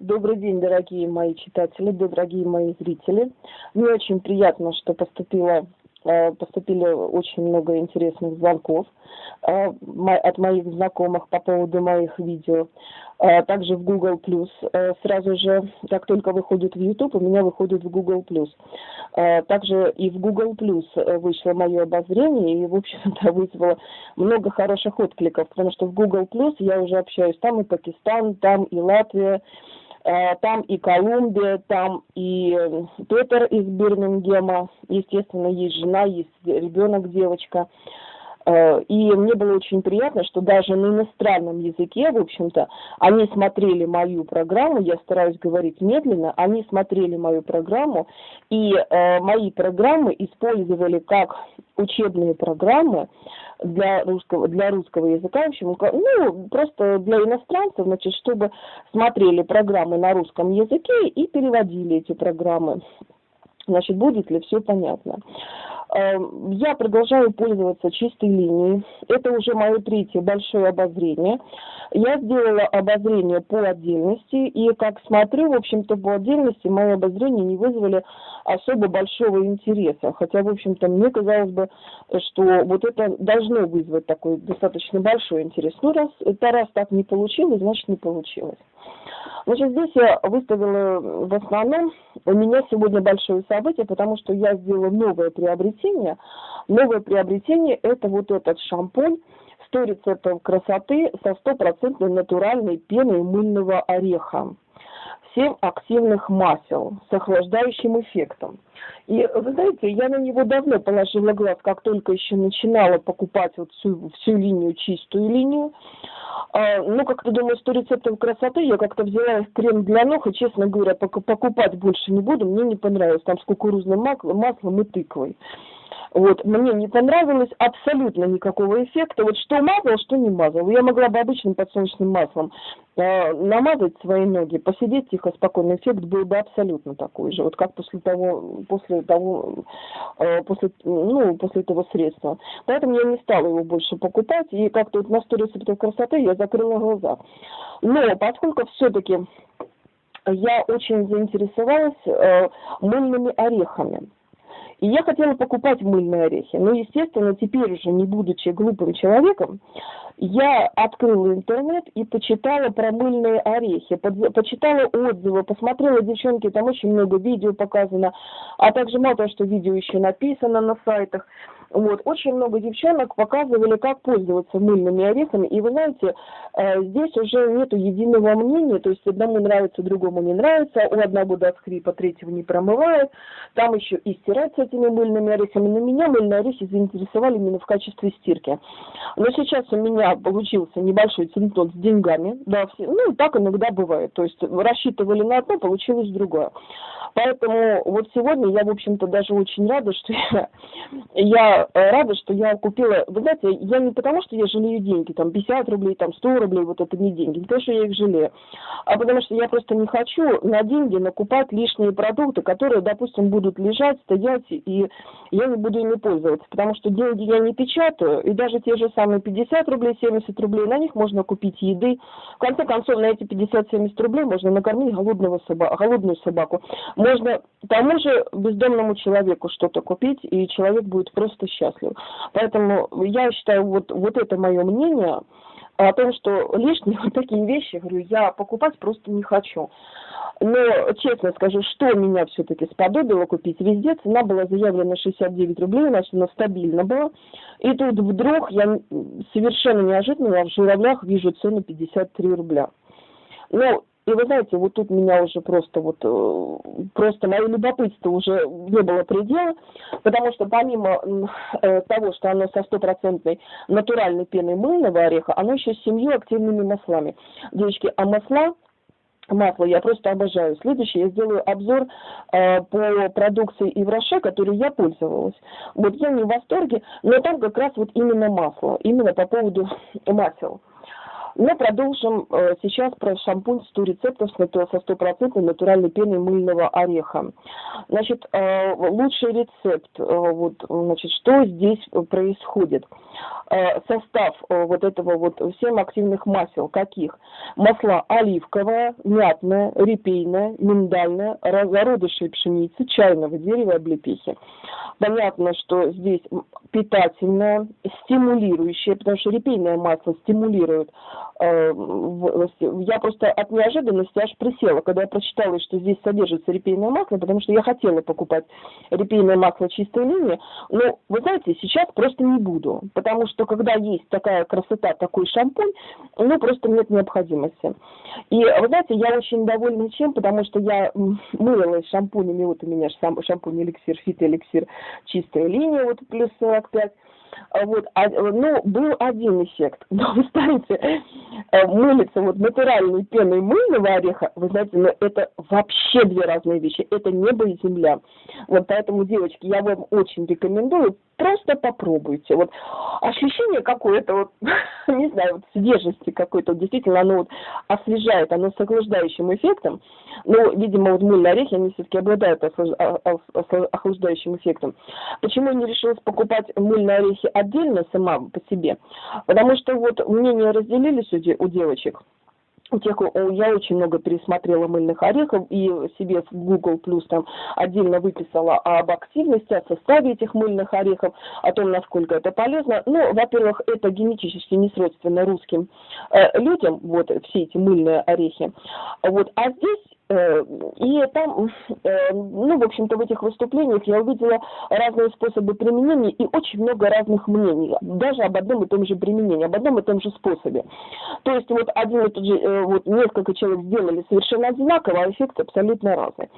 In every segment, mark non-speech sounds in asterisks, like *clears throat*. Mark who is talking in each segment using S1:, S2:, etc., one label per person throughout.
S1: Добрый день, дорогие мои читатели, дорогие мои зрители. Мне очень приятно, что поступило Э, поступили очень много интересных звонков э, от моих знакомых по поводу моих видео. Э, также в Google сразу же, как только выходит в YouTube, у меня выходит в Google. Также и в Google вышло мое обозрение и, в общем-то, *laughs* вызвало много хороших откликов, потому что в Google я уже общаюсь там и Пакистан, там и Латвия, там и Колумбия, там и э, Петер из Бирмингема, естественно, есть жена, есть ребенок, девочка. Э, и мне было очень приятно, что даже на иностранном языке, в общем-то, они смотрели мою программу, я стараюсь говорить медленно, они смотрели мою программу, и мои программы использовали как учебные программы, для русского, для русского языка, в общем, ну, просто для иностранцев, значит, чтобы смотрели программы на русском языке и переводили эти программы. Значит, будет ли все понятно. Эм, я продолжаю пользоваться чистой линией. Это уже мое третье большое обозрение. Я сделала обозрение по отдельности, и как смотрю, в общем-то, по отдельности мои обозрения не вызвали особо большого интереса. Хотя, в общем-то, мне казалось бы, что вот это должно вызвать такой достаточно большой интерес. Ну, раз, это раз так не получилось, значит, не получилось. Значит, здесь я выставила в основном, у меня сегодня большое событие, потому что я сделала новое приобретение. Новое приобретение – это вот этот шампунь, 100 рецептов красоты со стопроцентной натуральной пеной мыльного ореха. 7 активных масел с охлаждающим эффектом. И вы знаете, я на него давно положила глаз, как только еще начинала покупать вот всю, всю линию, чистую линию. А, ну, как-то думаю, 100 рецептов красоты, я как-то взяла крем для ног, и, честно говоря, покупать больше не буду, мне не понравилось, там с кукурузным маслом и тыквой. Вот, мне не понравилось абсолютно никакого эффекта. Вот что мазал, что не мазал. Я могла бы обычным подсолнечным маслом э, намазать свои ноги, посидеть тихо, спокойно. Эффект был бы абсолютно такой же. Вот как после того, после того, э, после, ну, после этого средства. Поэтому я не стала его больше покупать. И как-то вот на 100 рецептов красоты я закрыла глаза. Но поскольку все-таки я очень заинтересовалась э, мыльными орехами. И я хотела покупать мыльные орехи. Но, естественно, теперь уже, не будучи глупым человеком, я открыла интернет и почитала про мыльные орехи, почитала отзывы, посмотрела, девчонки, там очень много видео показано, а также мало того, что видео еще написано на сайтах. Вот. Очень много девчонок показывали, как пользоваться мыльными орехами. И вы знаете, э, здесь уже нету единого мнения, то есть одному нравится, другому не нравится, у одного даст хрипа, третьего не промывает. Там еще и стирать с этими мыльными орехами. На меня мыльные орехи заинтересовали именно в качестве стирки. Но сейчас у меня получился небольшой центон с деньгами. Да, все, ну, так иногда бывает. То есть рассчитывали на одно, получилось другое. Поэтому вот сегодня я, в общем-то, даже очень рада, что я, я э, рада, что я купила, вы знаете, я не потому, что я жалею деньги, там 50 рублей, там 100 рублей, вот это не деньги, не потому, что я их жалею, а потому что я просто не хочу на деньги накупать лишние продукты, которые, допустим, будут лежать, стоять, и я не буду ими пользоваться, потому что деньги я не печатаю, и даже те же самые 50 рублей, 70 рублей, на них можно купить еды. В конце концов, на эти 50-70 рублей можно накормить голодного собаку, голодную собаку можно тому же бездомному человеку что-то купить, и человек будет просто счастлив. Поэтому я считаю, вот, вот это мое мнение о том, что лишние *laughs* вот такие вещи, говорю, я покупать просто не хочу. Но, честно скажу, что меня все-таки сподобило купить, везде цена была заявлена 69 рублей, значит, она стабильно была. И тут вдруг я совершенно неожиданно в журавлях вижу цену 53 рубля. Ну, и вы знаете, вот тут меня уже просто вот, э, просто мое любопытство уже не было предела, потому что помимо э, того, что оно со стопроцентной натуральной пеной мыльного ореха, оно еще с семью активными маслами. Девочки, а масла масло я просто обожаю. Следующее, я сделаю обзор э, по продукции Ивроше, которой я пользовалась. Вот я не в восторге, но там как раз вот именно масло, именно по поводу *laughs* масел. Но продолжим э, сейчас про шампунь 100 рецептов со стопроцентной натуральной пеной мыльного ореха. Значит, э, лучший рецепт, э, вот, значит, что здесь происходит? Состав вот этого вот 7 активных масел, каких? Масла оливковое, мятное, репейное, миндальное, зародыши пшеницы, чайного дерева, облепихи. Понятно, что здесь питательное, стимулирующее, потому что репейное масло стимулирует. Э, я просто от неожиданности аж присела, когда я прочитала, что здесь содержится репейное масло, потому что я хотела покупать репейное масло чистой линии, но, вы знаете, сейчас просто не буду, потому что когда есть такая красота, такой шампунь, ну, просто нет необходимости. И, вы знаете, я очень довольна чем, потому что я мылась шампунями, вот у меня шампунь эликсир, фит эликсир, чистая линия, вот плюс 45, а вот, а, ну, был один эффект. *laughs* Но вы знаете, э, мылиться вот натуральной пеной мыльного ореха, вы знаете, но это вообще две разные вещи. Это небо и земля. Вот поэтому, девочки, я вам очень рекомендую, просто попробуйте. Вот ощущение какое-то, вот, *laughs* не знаю, вот свежести какой-то, действительно, оно вот освежает, оно с охлаждающим эффектом. Но, видимо, вот мыльные орехи, они все-таки обладают а, охлаждающим эффектом. Почему я не решилась покупать мыльные орехи отдельно сама по себе? Потому что вот мнения разделились у девочек я очень много пересмотрела мыльных орехов и себе в Google Plus там отдельно выписала об активности, о составе этих мыльных орехов, о том, насколько это полезно. Ну, во-первых, это генетически не свойственно русским э, людям, вот все эти мыльные орехи. Вот, а здесь и там, э, ну, в общем-то, в этих выступлениях я увидела разные способы применения и очень много разных мнений, даже об одном и том же применении, об одном и том же способе. То есть вот один и тот же, э, вот несколько человек сделали совершенно одинаково, а эффект абсолютно разный.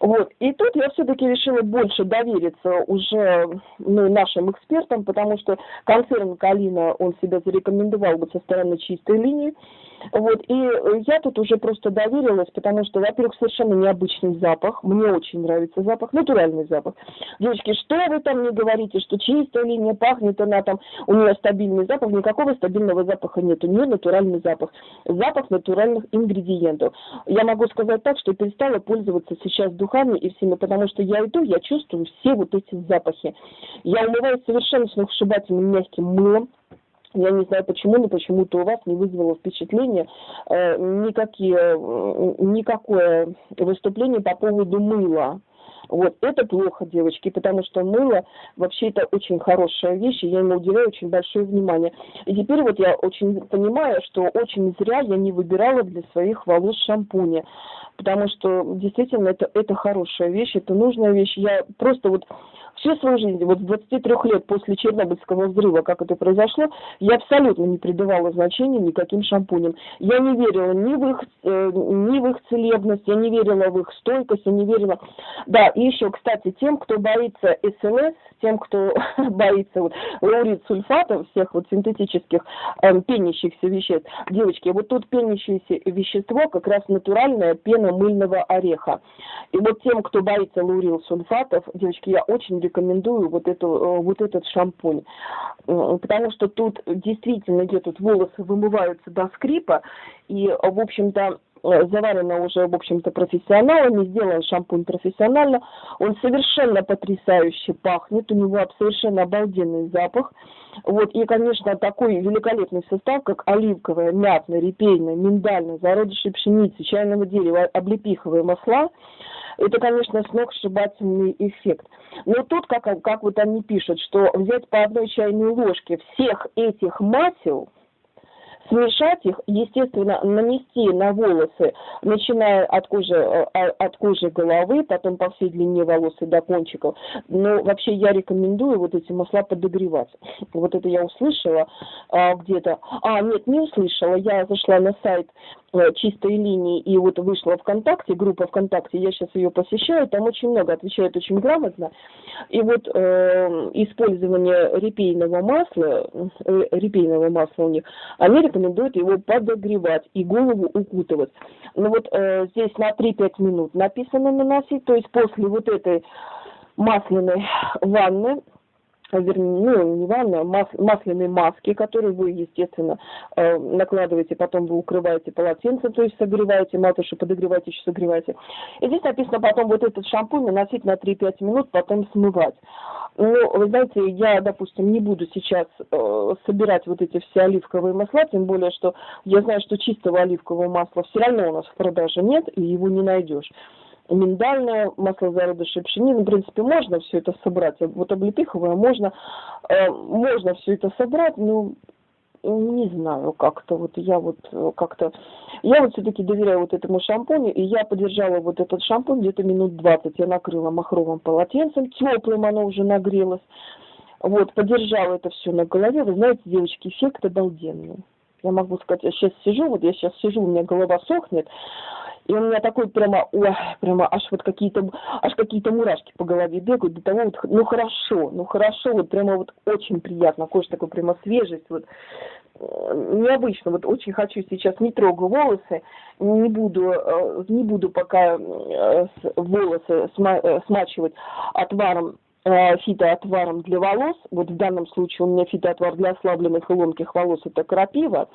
S1: Вот. И тут я все-таки решила больше довериться уже ну, нашим экспертам, потому что концерн Калина, он себя зарекомендовал бы со стороны чистой линии. Вот. И я тут уже просто доверилась, потому что, во-первых, совершенно необычный запах. Мне очень нравится запах, натуральный запах. Девочки, что вы там не говорите, что чистая линия пахнет, она там, у нее стабильный запах, никакого стабильного запаха нет, у нее натуральный запах. Запах натуральных ингредиентов. Я могу сказать так, что перестала пользоваться сейчас духами и всеми, потому что я иду, я чувствую все вот эти запахи. Я умываюсь совершенно сногсшибательным мягким мылом, я не знаю почему, но почему-то у вас не вызвало впечатление э, никакие, э, никакое выступление по поводу мыла. Вот, это плохо, девочки, потому что мыло вообще это очень хорошая вещь, и я ему уделяю очень большое внимание. И теперь вот я очень понимаю, что очень зря я не выбирала для своих волос шампуни, потому что действительно это, это хорошая вещь, это нужная вещь. Я просто вот всю свою жизнь, вот с 23 лет после Чернобыльского взрыва, как это произошло, я абсолютно не придавала значения никаким шампуням. Я не верила ни в их, э, ни в их целебность, я не верила в их стойкость, я не верила... Да, и еще, кстати, тем, кто боится СЛС, тем, кто *laughs* боится вот лаурит сульфатов, всех вот синтетических э, пенящихся веществ, девочки, вот тут пенящееся вещество как раз натуральная пена мыльного ореха. И вот тем, кто боится лаурил сульфатов, девочки, я очень рекомендую вот, эту, э, вот этот шампунь, э, потому что тут действительно где тут волосы вымываются до скрипа, и, в общем-то, заварено уже, в общем-то, профессионалами, сделан шампунь профессионально. Он совершенно потрясающе пахнет, у него совершенно обалденный запах. Вот, и, конечно, такой великолепный состав, как оливковое, мятное, репейное, миндальное, зародыши пшеницы, чайного дерева, облепиховые масла, это, конечно, сногсшибательный эффект. Но тут, как, как вот они пишут, что взять по одной чайной ложке всех этих масел – смешать их, естественно, нанести на волосы, начиная от кожи, э, а, от кожи головы, потом по всей длине волос и до кончиков. Но вообще я рекомендую вот эти масла подогревать. Вот это я услышала а, где-то. А, нет, не услышала. Я зашла на сайт Э, чистой линии и вот вышла ВКонтакте, группа ВКонтакте, я сейчас ее посещаю, там очень много отвечают очень грамотно. И вот э, использование репейного масла, э, репейного масла у них, они рекомендуют его подогревать и голову укутывать. Ну вот э, здесь на 3-5 минут написано наносить, то есть после вот этой масляной ванны вернее, ну, не ванна, мас, масляные маски, которые вы, естественно, э, накладываете, потом вы укрываете полотенцем, то есть согреваете, матуши подогреваете, еще согреваете. И здесь написано потом вот этот шампунь наносить на 3-5 минут, потом смывать. Ну, вы знаете, я, допустим, не буду сейчас э, собирать вот эти все оливковые масла, тем более, что я знаю, что чистого оливкового масла все равно у нас в продаже нет, и его не найдешь миндальное, масло зародышей пшенины, в принципе, можно все это собрать. Вот облепиховое можно, э, можно все это собрать, но не знаю, как-то вот я вот э, как-то, я вот все-таки доверяю вот этому шампуню, и я подержала вот этот шампунь где-то минут 20, я накрыла махровым полотенцем, теплым оно уже нагрелось, вот, подержала это все на голове, вы знаете, девочки, эффект обалденный. Я могу сказать, я сейчас сижу, вот я сейчас сижу, у меня голова сохнет, и у меня такой прямо, ой, прямо аж вот какие-то, аж какие-то мурашки по голове бегают, до того вот, ну хорошо, ну хорошо, вот прямо вот очень приятно, кожа такой прямо свежесть, вот э, необычно, вот очень хочу сейчас, не трогаю волосы, не буду, э, не буду пока э, волосы смачивать отваром фитоотваром для волос, вот в данном случае у меня фитоотвар для ослабленных и ломких волос, это крапива,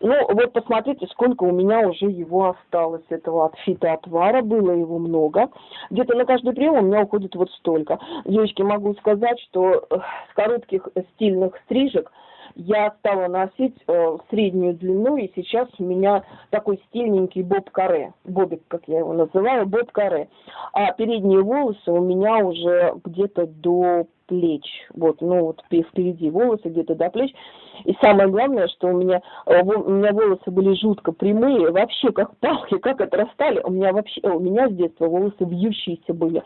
S1: ну вот посмотрите, сколько у меня уже его осталось, этого от фитоотвара, было его много, где-то на каждый прием у меня уходит вот столько. Девочки, могу сказать, что э, с коротких стильных стрижек я стала носить э, среднюю длину, и сейчас у меня такой стильненький боб-каре, бобик, как я его называю, боб-каре. А передние волосы у меня уже где-то до плеч, вот, ну вот впереди волосы где-то до плеч. И самое главное, что у меня, э, у меня волосы были жутко прямые, вообще как палки, как отрастали. У меня вообще, у меня с детства волосы вьющиеся были,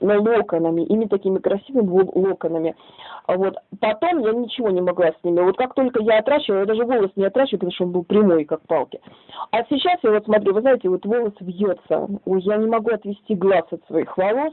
S1: но локонами, ими такими красивыми локонами. Вот потом я ничего не могла с ними. Вот как только я отращивала, я даже волос не отращивала, потому что он был прямой, как палки. А сейчас я вот смотрю, вы знаете, вот волос вьется. Я не могу отвести глаз от своих волос.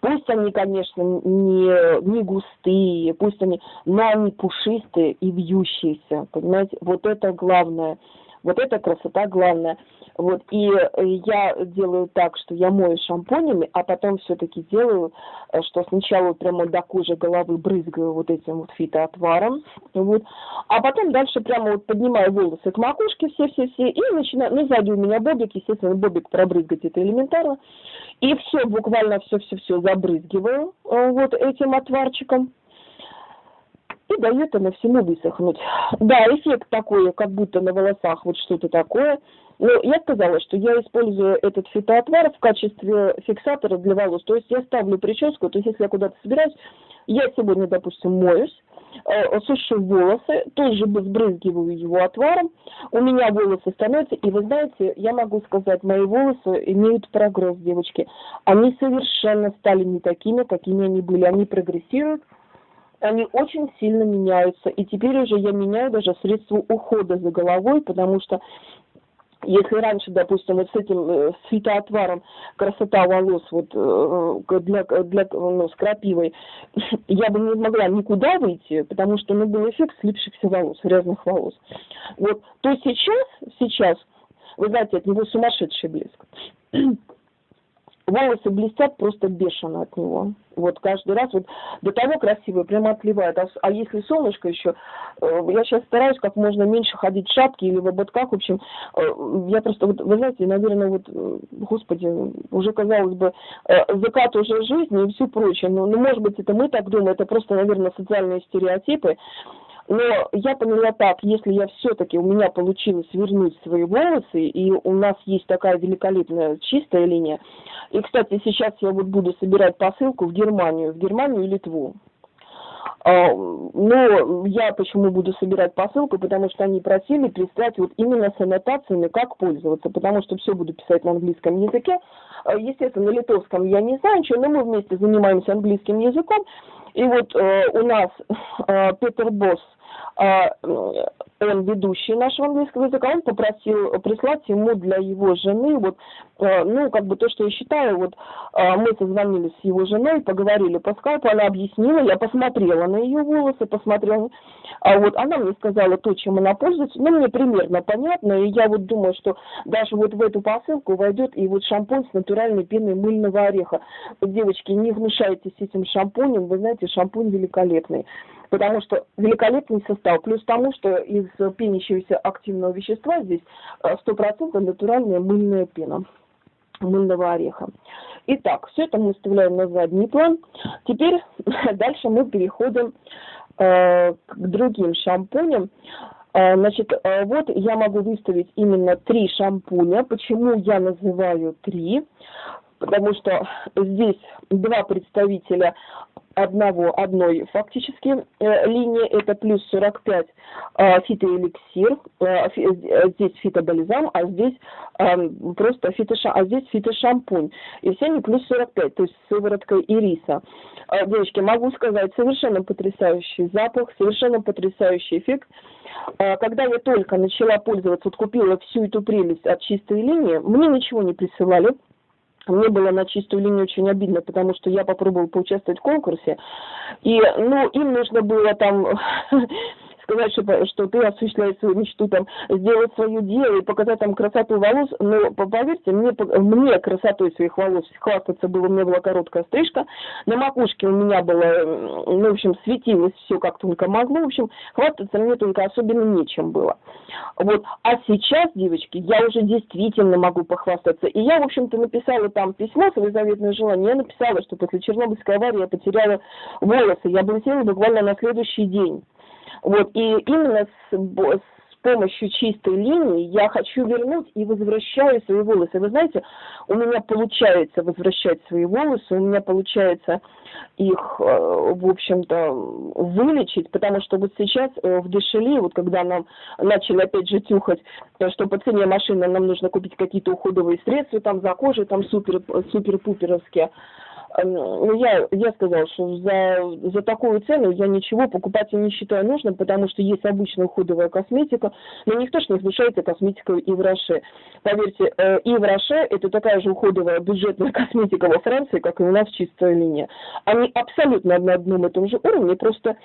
S1: Пусть они, конечно, не, не густые, пусть они, но они пушистые и вьющиеся, понимаете? Вот это главное. Вот эта красота главная. Вот, и э, я делаю так, что я мою шампунями, а потом все-таки делаю, э, что сначала прямо до кожи головы брызгаю вот этим вот фитоотваром, вот, а потом дальше прямо вот поднимаю волосы к макушке все-все-все и начинаю, ну, сзади у меня бобик, естественно, бобик пробрызгать это элементарно, и все, буквально все-все-все забрызгиваю э, вот этим отварчиком, и дает она всему высохнуть. Да, эффект такой, как будто на волосах вот что-то такое. Но я сказала, что я использую этот фитоотвар в качестве фиксатора для волос. То есть я ставлю прическу, то есть если я куда-то собираюсь, я сегодня, допустим, моюсь, э, сушу волосы, тоже сбрызгиваю его отваром, у меня волосы становятся, и вы знаете, я могу сказать, мои волосы имеют прогресс, девочки. Они совершенно стали не такими, какими они были, они прогрессируют, они очень сильно меняются. И теперь уже я меняю даже средства ухода за головой, потому что если раньше, допустим, вот с этим э, с фитоотваром красота волос вот э, для, для ну, с крапивой, *laughs* я бы не могла никуда выйти, потому что ну, был эффект слипшихся волос, грязных волос. Вот, то сейчас, сейчас, вы знаете, от него сумасшедший блеск *clears throat* волосы блестят просто бешено от него. Вот каждый раз вот до того красивые, прямо отливают. А, а если солнышко еще, э, я сейчас стараюсь как можно меньше ходить в шапке или в ободках. В общем, э, я просто, вот, вы знаете, наверное, вот, э, господи, уже казалось бы, закат уже жизни и все прочее. Но, ну, может быть, это мы так думаем, это просто, наверное, социальные стереотипы. Но я поняла так, если я все-таки, у меня получилось вернуть свои волосы, и у нас есть такая великолепная чистая линия. И, кстати, сейчас я вот буду собирать посылку в Германию, в Германию и Литву. А, но я почему буду собирать посылку, потому что они просили прислать вот именно с аннотациями, как пользоваться, потому что все буду писать на английском языке. А, естественно, на литовском я не знаю ничего, но мы вместе занимаемся английским языком. И вот э, у нас э, Петер Босс – он ведущий нашего английского языка, он попросил прислать ему для его жены, вот, а, ну, как бы то, что я считаю, вот, а, мы созвонились с его женой, поговорили по скайпу, она объяснила, я посмотрела на ее волосы, посмотрела, а вот она мне сказала то, чем она пользуется, ну, мне примерно понятно, и я вот думаю, что даже вот в эту посылку войдет и вот шампунь с натуральной пеной мыльного ореха. Девочки, не внушайтесь этим шампунем, вы знаете, шампунь великолепный потому что великолепный состав, плюс тому, что из пенящегося активного вещества здесь 100% э, натуральная мыльная пена мыльного ореха. Итак, все это мы оставляем на задний план. Теперь *laughs* дальше мы переходим э, к другим шампуням. Э, значит, э, вот я могу выставить именно три шампуня. Почему я называю три? Потому что здесь два представителя одного, одной фактически э, линии, это плюс 45 э, фитоэликсир, э, э, здесь фитобальзам, а здесь э, просто фитоша, а здесь фитошампунь. И все они плюс 45, то есть с сывороткой ириса. Э, девочки, могу сказать, совершенно потрясающий запах, совершенно потрясающий эффект. Э, когда я только начала пользоваться, вот купила всю эту прелесть от чистой линии, мне ничего не присылали, мне было на чистую линию очень обидно, потому что я попробовала поучаствовать в конкурсе, и, ну, им нужно было там *laughs* сказать, что, что ты осуществляешь свою мечту, там, сделать свое дело и показать там красоту волос, но поверьте, мне, мне красотой своих волос хвастаться было, у меня была короткая стрижка, на макушке у меня было, ну, в общем, светилось все как только могло, в общем, хвастаться мне только особенно нечем было. Вот, а сейчас, девочки, я уже действительно могу похвастаться, и я, в общем-то, написала там письмо, свое заветное желание, я написала, что после Чернобыльской аварии я потеряла волосы, я облетела буквально на следующий день. Вот, и именно с, с помощью чистой линии я хочу вернуть и возвращаю свои волосы. Вы знаете, у меня получается возвращать свои волосы, у меня получается их, э, в общем-то, вылечить, потому что вот сейчас э, в Дешели, вот когда нам начали опять же тюхать, э, что по цене машины нам нужно купить какие-то уходовые средства там за кожей, там супер, супер-пуперовские, ну, я, я сказала, что за, за такую цену я ничего покупать не считаю нужным, потому что есть обычная уходовая косметика, но никто же не смешается косметикой и в Роше. Поверьте, э, и в Роше это такая же уходовая бюджетная *laughs* косметика во Франции, как и у нас чистая линия. Они абсолютно на одном и том же уровне, просто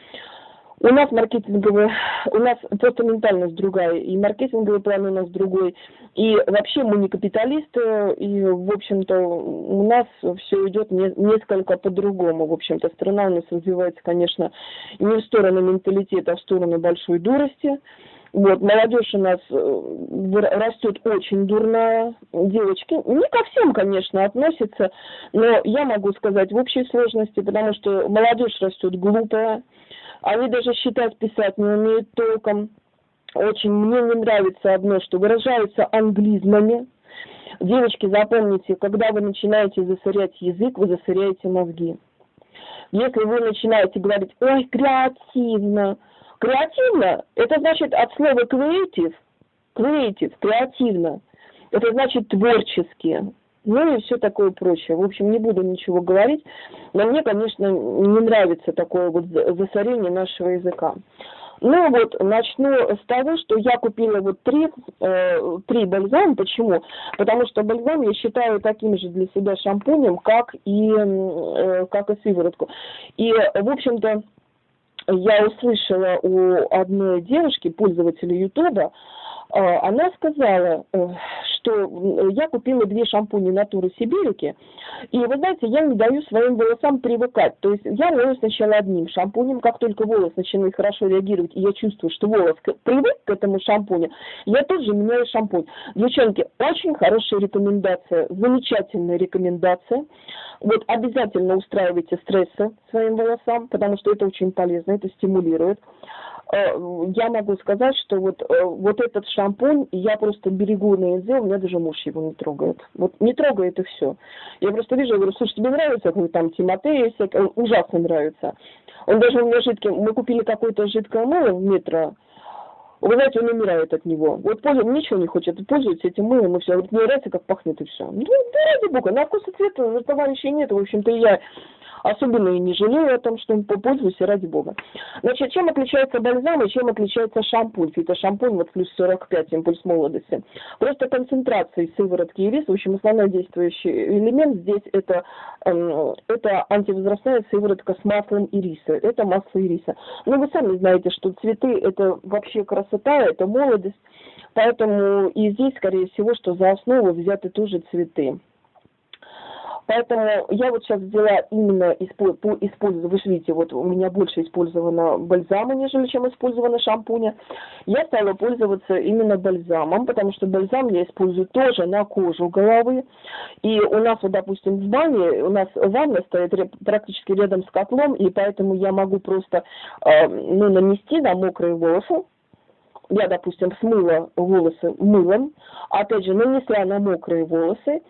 S1: у нас маркетинговый, у нас просто ментальность другая, и маркетинговый план у нас другой, и вообще мы не капиталисты, и, в общем-то, у нас все идет не, несколько по-другому, в общем-то, страна у нас развивается, конечно, не в сторону менталитета, а в сторону большой дурости, вот, молодежь у нас э, растет очень дурная, девочки, не ко всем, конечно, относятся, но я могу сказать в общей сложности, потому что молодежь растет глупая, они даже считать, писать не умеют толком. Очень мне не нравится одно, что выражаются англизмами. Девочки, запомните, когда вы начинаете засорять язык, вы засоряете мозги. Если вы начинаете говорить, ой, креативно, креативно, это значит от слова creative, creative, креативно, это значит творчески, ну и все такое прочее. В общем, не буду ничего говорить, но мне, конечно, не нравится такое вот засорение нашего языка. Ну вот, начну с того, что я купила вот три, э, три бальзама. Почему? Потому что бальзам я считаю таким же для себя шампунем, как и, э, как и сыворотку. И, в общем-то, я услышала у одной девушки, пользователя Ютуба, а, она сказала, э, что я купила две шампуни Натуры Сибирики, и вы знаете, я не даю своим волосам привыкать. То есть я мою сначала одним шампунем, как только волос начинает хорошо реагировать, и я чувствую, что волос привык к этому шампуню, я тут же меняю шампунь. Девчонки, очень хорошая рекомендация, замечательная рекомендация. Вот обязательно устраивайте стрессы своим волосам, потому что это очень полезно, это стимулирует. Э, я могу сказать, что вот, э, вот этот шампунь я просто берегу на язык, у меня даже муж его не трогает. Вот не трогает и все. Я просто вижу, я говорю, слушай, тебе нравится какой там Тимотей, он ужасно нравится. Он даже у меня жидкий, мы купили какое-то жидкое мыло в метро, вы знаете, он умирает от него. Вот пользуется, ничего не хочет, пользуется этим мылом и все. Говорит, мне нравится, как пахнет и все. Ну, да ради бога, на вкус и цвет товарищей нет. В общем-то, я особенно и не жалею о том, что пользуюсь, ради бога. Значит, чем отличается бальзам и чем отличается шампунь? Это шампунь вот плюс 45, импульс молодости. Просто концентрация сыворотки и рис, в общем, основной действующий элемент здесь это, э, это антивозрастная сыворотка с маслом ириса. Это масло ириса. Но вы сами знаете, что цветы это вообще красота, это молодость. Поэтому и здесь, скорее всего, что за основу взяты тоже цветы. Поэтому я вот сейчас взяла именно по использованию, вы же видите, вот у меня больше использовано бальзама, нежели чем использовано шампуня. Я стала пользоваться именно бальзамом, потому что бальзам я использую тоже на кожу головы. И у нас вот, допустим, в бане, у нас ванна стоит практически рядом с котлом, и поэтому я могу просто э, ну, нанести на мокрые волосы, я, допустим, смыла волосы мылом, опять же, нанесла на мокрые волосы,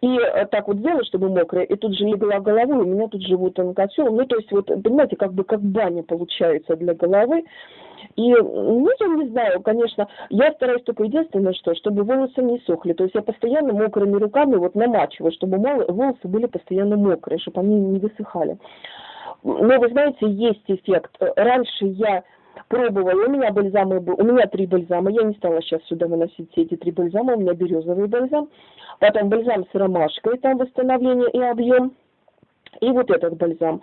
S1: и э, так вот сделала, чтобы мокрые, и тут же легла головой, у меня тут живут онкотел, ну, то есть, вот, понимаете, как бы как баня получается для головы, и, ну, я не знаю, конечно, я стараюсь только единственное, что, чтобы волосы не сохли. То есть я постоянно мокрыми руками вот намачиваю, чтобы волосы были постоянно мокрые, чтобы они не высыхали. Но вы знаете, есть эффект. Раньше я пробовала, у меня бальзамы, у меня три бальзама, я не стала сейчас сюда выносить все эти три бальзама, у меня березовый бальзам, потом бальзам с ромашкой, там восстановление и объем, и вот этот бальзам.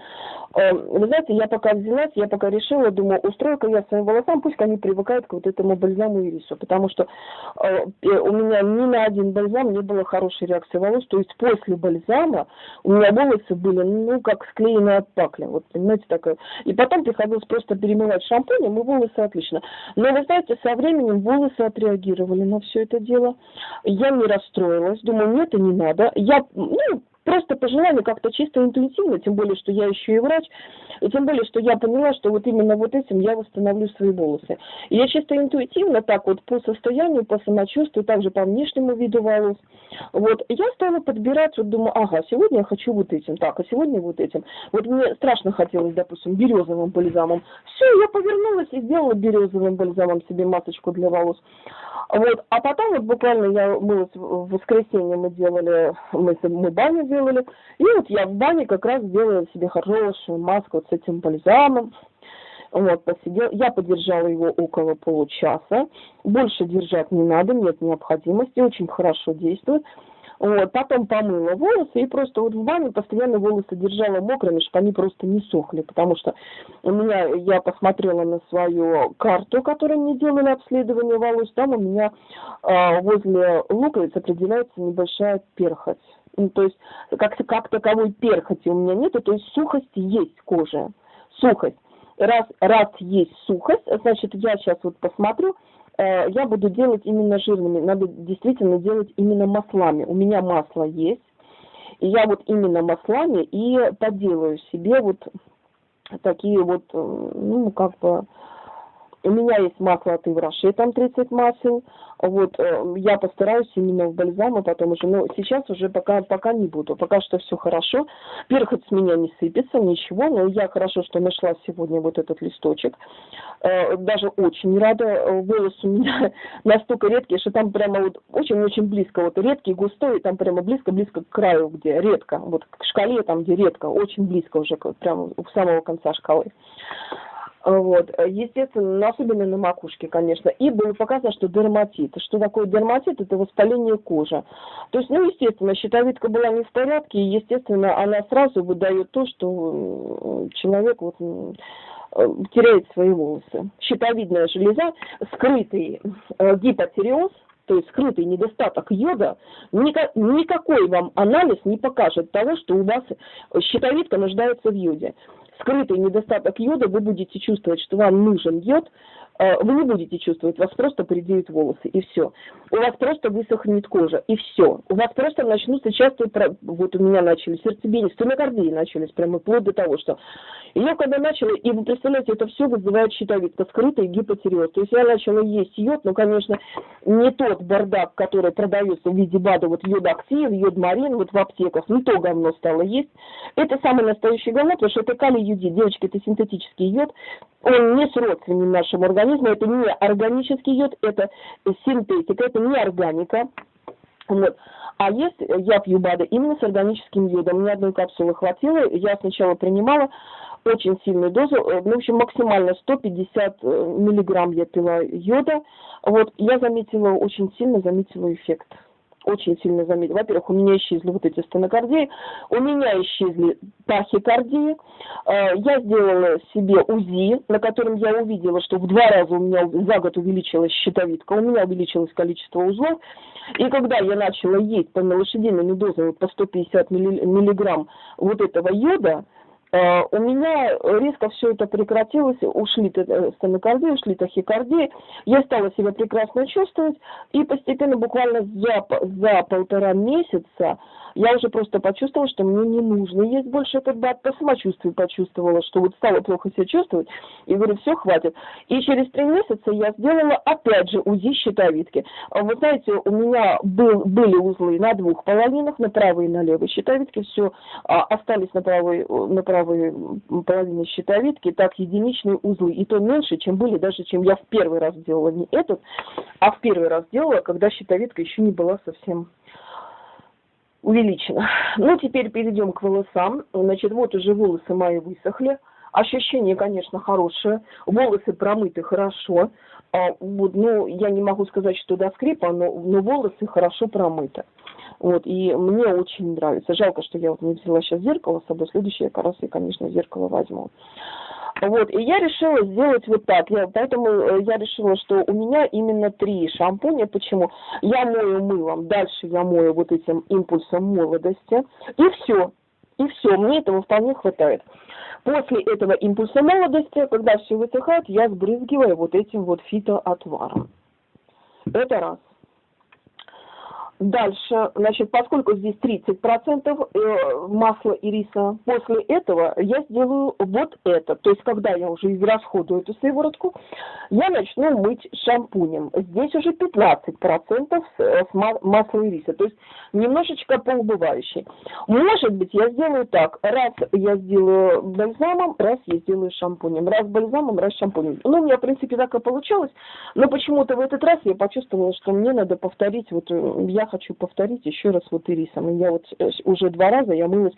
S1: Эм, вы знаете, я пока взялась, я пока решила, думаю, устрою-ка я своим волосам, пусть они привыкают к вот этому бальзаму и рису, потому что э, у меня ни на один бальзам не было хорошей реакции волос, то есть после бальзама у меня волосы были, ну, как склеенные от пакли, вот, понимаете, такое. И потом приходилось просто перемывать шампунем, и волосы отлично. Но, вы знаете, со временем волосы отреагировали на все это дело. Я не расстроилась, думаю, нет, это не надо. Я, ну, просто по желанию как-то чисто интуитивно, тем более, что я еще и врач, и тем более, что я поняла, что вот именно вот этим я восстановлю свои волосы. И я чисто интуитивно так вот по состоянию, по самочувствию, также по внешнему виду волос, вот, я стала подбирать, вот думаю, ага, сегодня я хочу вот этим, так, а сегодня вот этим. Вот мне страшно хотелось, допустим, березовым бальзамом. Все, я повернулась и сделала березовым бальзамом себе масочку для волос. Вот, а потом вот буквально я, мы в воскресенье мы делали, мы, мы баню делали. И вот я в бане как раз делала себе хорошую маску вот с этим бальзамом. Вот, посидел. Я подержала его около получаса. Больше держать не надо, нет необходимости, очень хорошо действует. Вот, потом помыла волосы и просто вот в бане постоянно волосы держала мокрыми, чтобы они просто не сохли, потому что у меня, я посмотрела на свою карту, которую мне делали обследование волос, там у меня э, возле луковиц определяется небольшая перхоть. Ну, то есть как, как таковой перхоти у меня нету, то есть сухость есть кожа, сухость. Раз, раз есть сухость, значит, я сейчас вот посмотрю, э, я буду делать именно жирными, надо действительно делать именно маслами. У меня масло есть, и я вот именно маслами и поделаю себе вот такие вот, э, ну, как бы, у меня есть масло от Ивраши, там 30 масел. Вот, э, я постараюсь именно в бальзам, потом уже, но сейчас уже пока, пока не буду. Пока что все хорошо. Перхоть с меня не сыпется, ничего, но я хорошо, что нашла сегодня вот этот листочек. Э, даже очень рада. Э, волос у меня *laughs* настолько редкий, что там прямо вот очень-очень близко, вот редкий, густой, там прямо близко-близко к краю, где редко, вот к шкале там, где редко, очень близко уже, прямо у самого конца шкалы. Вот. Естественно, особенно на макушке, конечно. И было показано, что дерматит. Что такое дерматит? Это воспаление кожи. То есть, ну, естественно, щитовидка была не в порядке, и, естественно, она сразу выдает то, что человек вот э, теряет свои волосы. Щитовидная железа, скрытый э, гипотереоз, то есть скрытый недостаток йода, никакой вам анализ не покажет того, что у вас щитовидка нуждается в йоде скрытый недостаток йода, вы будете чувствовать, что вам нужен йод, вы не будете чувствовать, вас просто поредеют волосы, и все. У вас просто высохнет кожа, и все. У вас просто начнутся часто, вот у меня начались сердцебиение, стомокардии начались, прямо вплоть до того, что я когда начала, и вы представляете, это все вызывает щитовидка, скрытый гипотереоз. То есть я начала есть йод, но, конечно, не тот бардак, который продается в виде БАДа, вот йод актив, йод марин, вот в аптеках, не то говно стало есть. Это самый настоящий говно, потому что это калий юдит. Девочки, это синтетический йод, он не сродственен нашему организму, это не органический йод, это синтетика, это не органика. Вот. А если я пью БАДы именно с органическим йодом, мне одной капсулы хватило, я сначала принимала очень сильную дозу, э, ну, в общем, максимально 150 э, миллиграмм я пила йода, вот, я заметила, очень сильно заметила эффект очень сильно заметил. Во-первых, у меня исчезли вот эти стенокардии, у меня исчезли тахикардии. Э, я сделала себе УЗИ, на котором я увидела, что в два раза у меня за год увеличилась щитовидка, у меня увеличилось количество узлов. И когда я начала есть по лошадиными дозами по 150 миллиграмм вот этого йода, у меня резко все это прекратилось, ушли э, стенокардии, ушли тахикардии, я стала себя прекрасно чувствовать, и постепенно, буквально за, за полтора месяца, я уже просто почувствовала, что мне не нужно есть больше этот бат, по самочувствию почувствовала, что вот стала плохо себя чувствовать, и говорю, все, хватит. И через три месяца я сделала опять же УЗИ щитовидки. Вы знаете, у меня был, были узлы на двух половинах, на правой и на левой щитовидке, все а, остались на правой, на правой половине щитовидки, так единичные узлы, и то меньше, чем были, даже чем я в первый раз делала, не этот, а в первый раз делала, когда щитовидка еще не была совсем увеличено. Ну, теперь перейдем к волосам. Значит, вот уже волосы мои высохли. Ощущение, конечно, хорошее. Волосы промыты хорошо. А, вот, ну, я не могу сказать, что до скрипа, но, но волосы хорошо промыты. Вот, и мне очень нравится. Жалко, что я вот не взяла сейчас зеркало с собой. Следующее, как раз я, конечно, зеркало возьму. Вот, и я решила сделать вот так. Я, поэтому э, я решила, что у меня именно три шампуня. Почему? Я мою мылом, дальше я мою вот этим импульсом молодости. И все. И все, мне этого вполне хватает. После этого импульса молодости, когда все высыхает, я сбрызгиваю вот этим вот фитоотваром. Это раз. Дальше, значит, поскольку здесь 30% э, масла и риса, после этого я сделаю вот это. То есть, когда я уже израсходую эту сыворотку, я начну мыть шампунем. Здесь уже 15% с масла и риса. То есть, немножечко поубывающий. Может быть, я сделаю так. Раз я сделаю бальзамом, раз я сделаю шампунем. Раз бальзамом, раз шампунем. Ну, у меня, в принципе, так и получалось. Но почему-то в этот раз я почувствовала, что мне надо повторить. Вот э, я хочу повторить еще раз вот ирисом. Я вот э, уже два раза я мылась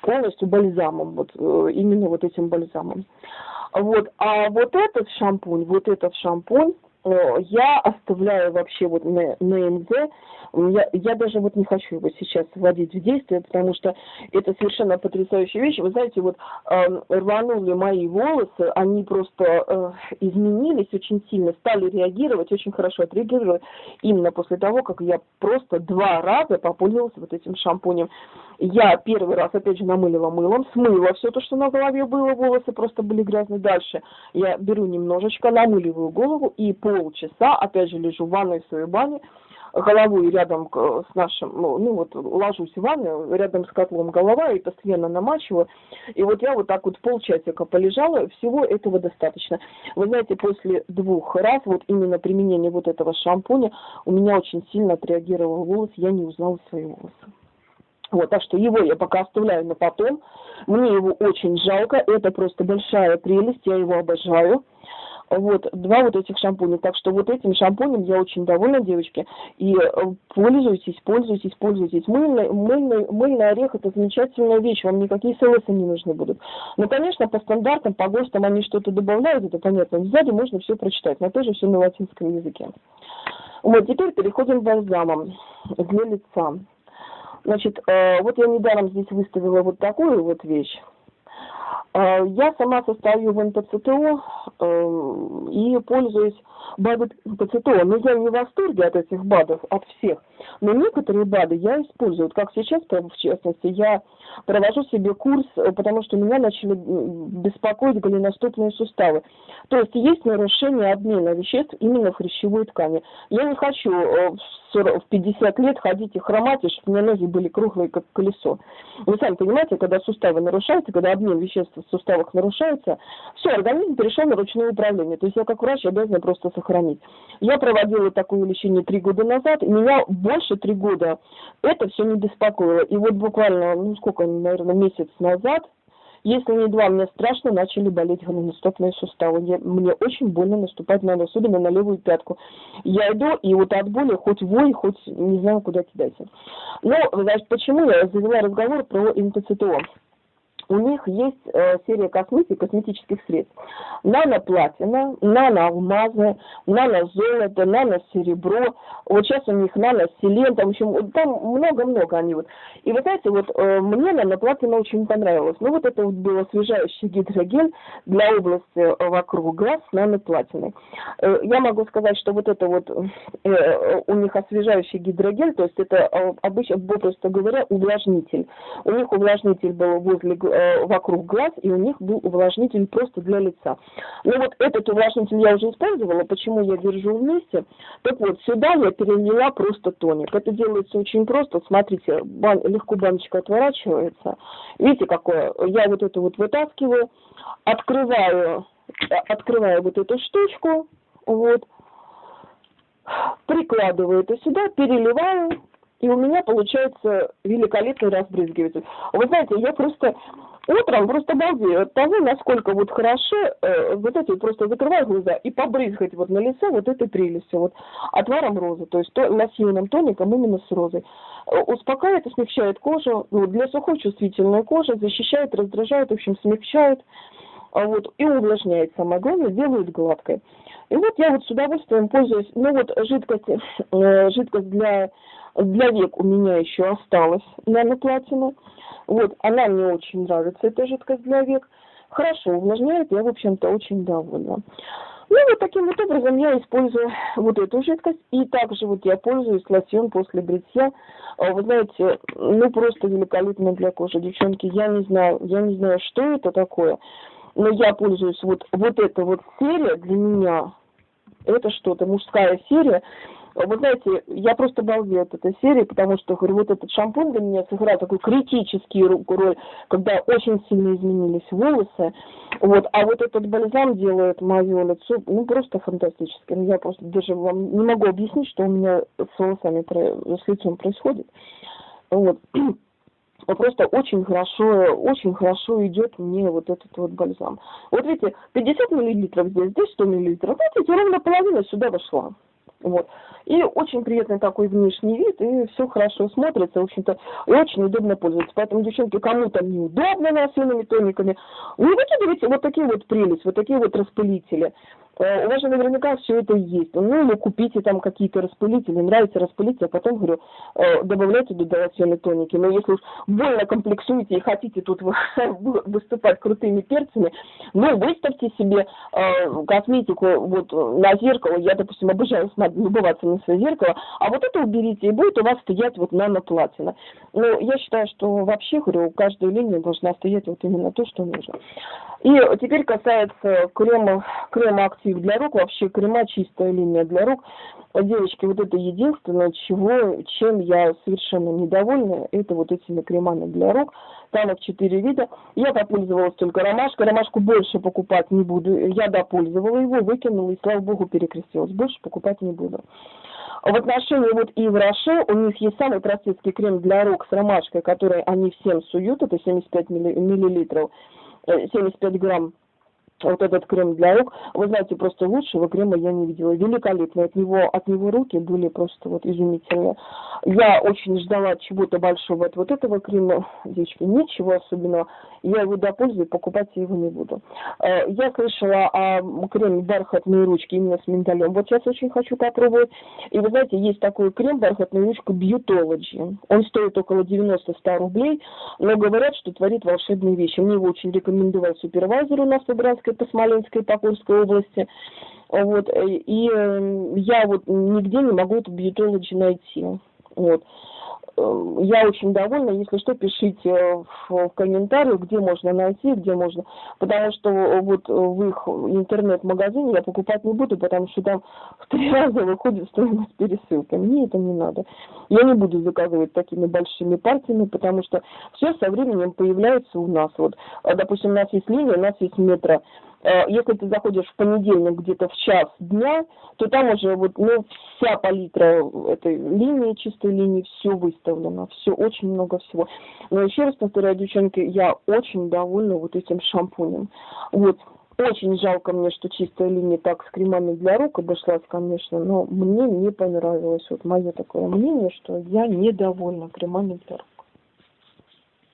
S1: полностью бальзамом, вот э, именно вот этим бальзамом. Вот, а вот этот шампунь, вот этот шампунь, я оставляю вообще вот на, на МЗ, я, я даже вот не хочу его сейчас вводить в действие, потому что это совершенно потрясающая вещь. Вы знаете, вот э, рванули мои волосы, они просто э, изменились очень сильно, стали реагировать, очень хорошо отреагировали именно после того, как я просто два раза попользовалась вот этим шампунем. Я первый раз, опять же, намылила мылом, смыла все то, что на голове было, волосы просто были грязные. Дальше я беру немножечко, намыливаю голову и полчаса, опять же, лежу в ванной в своей бане, головой рядом с нашим, ну, ну вот ложусь в ванну, рядом с котлом голова и постоянно намачиваю. И вот я вот так вот полчасика полежала, всего этого достаточно. Вы знаете, после двух раз вот именно применения вот этого шампуня у меня очень сильно отреагировал волос, я не узнала свои волосы. Вот, так что его я пока оставляю на потом. Мне его очень жалко, это просто большая прелесть, я его обожаю. Вот, два вот этих шампуня. Так что вот этим шампунем я очень довольна, девочки. И э, пользуйтесь, пользуйтесь, пользуйтесь. Мыльный, мыльный, мыльный орех – это замечательная вещь, вам никакие селесы не нужны будут. Но, конечно, по стандартам, по ГОСТам они что-то добавляют, это понятно. Сзади можно все прочитать, но тоже все на латинском языке. Вот, теперь переходим к бальзамам для лица. Значит, э, вот я недаром здесь выставила вот такую вот вещь. Э, я сама состою в НПЦТО э, и пользуюсь БАДами НПЦТО, но я не в восторге от этих БАДов, от всех. Но некоторые БАДы я использую. Как сейчас, в частности, я провожу себе курс, э, потому что меня начали беспокоить голеностопные суставы. То есть есть нарушение обмена веществ именно в хрящевой ткани. Я не хочу в 50 лет ходить и хромать, и чтобы у меня ноги были круглые, как колесо. Вы сами понимаете, когда суставы нарушаются, когда обмен веществ суставах нарушается, все, организм перешел на ручное управление. То есть я как врач обязана просто сохранить. Я проводила такое лечение три года назад, и меня больше три года это все не беспокоило. И вот буквально, ну сколько, наверное, месяц назад, Если не два, мне страшно, начали болеть голеностопные суставы. Я, мне очень больно наступать надо, особенно на левую пятку. Я иду, и вот от боли хоть вой, хоть не знаю, куда кидаться. Ну, значит, почему я завела разговор про интоцитол? У них есть э, серия косметики, косметических средств. Нано-платина, нано-алмазы, нано-золото, нано-серебро. Вот сейчас у них нано-селен, там, в общем, там много-много они вот. И вы знаете, вот э, мне нано-платина очень понравилось. Ну, вот это вот был освежающий гидрогель для области вокруг глаз с нано-платиной. Э, я могу сказать, что вот это вот э, у них освежающий гидрогель, то есть это э, обычно, просто говоря, увлажнитель. У них увлажнитель был возле э, вокруг глаз, и у них был увлажнитель просто для лица. Ну вот этот увлажнитель я уже использовала, почему я держу вместе. Так вот, сюда я перелила просто тоник. Это делается очень просто. Смотрите, бан, легко баночка отворачивается. Видите, какое? Я вот это вот вытаскиваю, открываю, э, открываю вот эту штучку, вот, прикладываю это сюда, переливаю, и у меня получается великолепный разбрызгиватель. Вы знаете, я просто утром просто балдею от того, насколько вот хорошо, э, вот эти просто закрываю глаза и побрызгать вот на лицо вот этой прелестью, вот отваром розы, то есть то, лосьонным тоником именно с розой. Э, успокаивает и смягчает кожу, ну, для сухой чувствительной кожи, защищает, раздражает, в общем, смягчает, а вот, и увлажняет, самое главное, делает гладкой. И вот я вот с удовольствием пользуюсь, ну вот жидкость, э, жидкость для, для век у меня еще осталась, наноплатина. Вот, она мне очень нравится, эта жидкость для век. Хорошо увлажняет, я, в общем-то, очень довольна. Ну, вот таким вот образом я использую вот эту жидкость. И также вот я пользуюсь лосьон после бритья. А, вы знаете, ну, просто великолепно для кожи. Девчонки, я не знаю, я не знаю, что это такое. Но я пользуюсь вот, вот эта вот серия для меня. Это что-то, мужская серия. Вы знаете, я просто балдею от этой серии, потому что, говорю, вот этот шампунь для меня сыграл такую критическую роль, когда очень сильно изменились волосы. Вот, а вот этот бальзам делает мое лицо, ну, просто фантастическим. Я просто даже вам не могу объяснить, что у меня с волосами, с лицом происходит. Вот *clears throat* просто очень хорошо, очень хорошо идет мне вот этот вот бальзам. Вот видите, 50 миллилитров здесь, здесь 100 миллилитров. Видите, ровно половина сюда вошла. Вот. И очень приятный такой внешний вид, и все хорошо смотрится, в общем-то, очень удобно пользоваться. Поэтому, девчонки, кому там неудобно насыленными тониками, не выкидывайте вот такие вот прелесть, вот такие вот распылители. Э, у вас же наверняка все это есть. Ну, или купите там какие-то распылители, нравится распылить, а потом, говорю, э, добавляйте дополнительные тоники. Но если уж больно комплексуете и хотите тут *laughs* выступать крутыми перцами, ну, выставьте себе э, косметику вот на зеркало. Я, допустим, обожаю любоваться на свое зеркало, а вот это уберите, и будет у вас стоять вот наноплатина. Но я считаю, что вообще, говорю, каждая линия должна стоять вот именно то, что нужно. И теперь касается крема, крема актив для рук, вообще крема чистая линия для рук. Девочки, вот это единственное, чего, чем я совершенно недовольна, это вот этими кремами для рук. Там их четыре вида. Я попользовалась только ромашкой. Ромашку больше покупать не буду. Я допользовала его, выкинула и, слава богу, перекрестилась. Больше покупать не буду. В отношении вот и в Роше у них есть самый простецкий крем для рук с ромашкой, который они всем суют, это 75 миллилитров. 75 грамм вот этот крем для рук. Вы знаете, просто лучшего крема я не видела. Великолепный. От него, от него руки были просто вот изумительные. Я очень ждала чего-то большого от вот этого крема. Девочки, ничего особенного. Я его до пользы, покупать его не буду. Э, я слышала о креме бархатные ручки именно с миндалем. Вот сейчас очень хочу попробовать. И вы знаете, есть такой крем бархатная ручка Beautology. Он стоит около 90-100 рублей, но говорят, что творит волшебные вещи. Мне его очень рекомендовал супервайзер у нас в Брянской по Смоленской, по Курской области. Вот, и э, я вот нигде не могу эту бьютологи найти. Вот. Э, я очень довольна. Если что, пишите в, в комментариях, где можно найти, где можно. Потому что вот в их интернет-магазине я покупать не буду, потому что там *laughs* в три раза выходит стоимость пересылки. Мне это не надо. Я не буду заказывать такими большими партиями, потому что все со временем появляется у нас. Вот, допустим, у нас есть линия, у нас есть метро. Э, если ты заходишь в понедельник где-то в час дня, то там уже вот, ну, вся палитра этой линии, чистой линии, все выставлено, все, очень много всего. Но еще раз повторяю, девчонки, я очень довольна вот этим шампунем. Вот, очень жалко мне, что чистая линия так с кремами для рук обошлась, конечно, но мне не понравилось. Вот мое такое мнение, что я недовольна кремами для рук.